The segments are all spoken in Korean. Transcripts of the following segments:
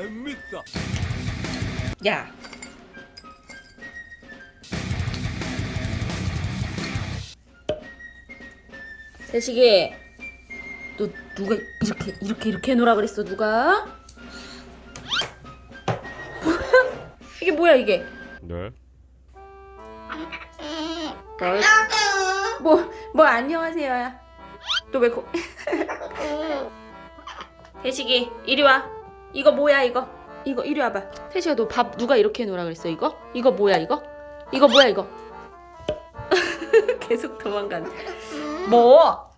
재밌다. 야. 세식이, 너 누가 이렇게 이렇게 이렇게 해놓으라 그랬어 누가? 뭐야? 이게 뭐야 이게? 네. 뭐, 뭐 안녕하세요야. 너왜 거? 태식이 이리 와. 이거 뭐야 이거? 이거 이리 와봐. 태식아 너밥 누가 이렇게 해놓으라 그랬어 이거? 이거 뭐야 이거? 이거 뭐야 이거? 계속 도망가네. 뭐?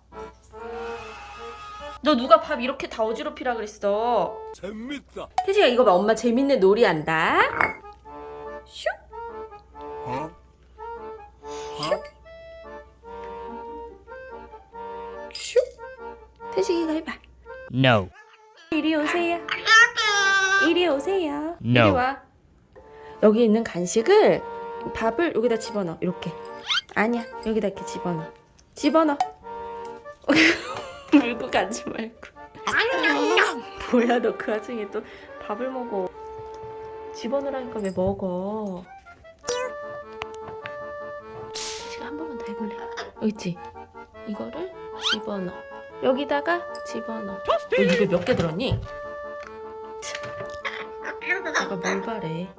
너 누가 밥 이렇게 다 어지럽히라 그랬어? 재밌다. 태식아 이거 봐 엄마 재밌는 놀이 한다. 슉. 어? 슉. 태식이가 해봐. No. 이리 오세요. 이리 오세요. 이리 No. 와. 여기 있는 간식을 밥을 여기다 집어넣어. 이렇게. 아니야. 여기다 이렇게 집어넣어. 집어넣어. 물고 가지 말고. 뭐야 너 그 와중에 또 밥을 먹어. 집어넣으라니까 왜 먹어? 지금 한 번만 더 해볼래? 여기 있지? 이거를 집어넣어. 여기다가 집어넣어. 너 이게 몇개 들었니? 내가 뭘 바래?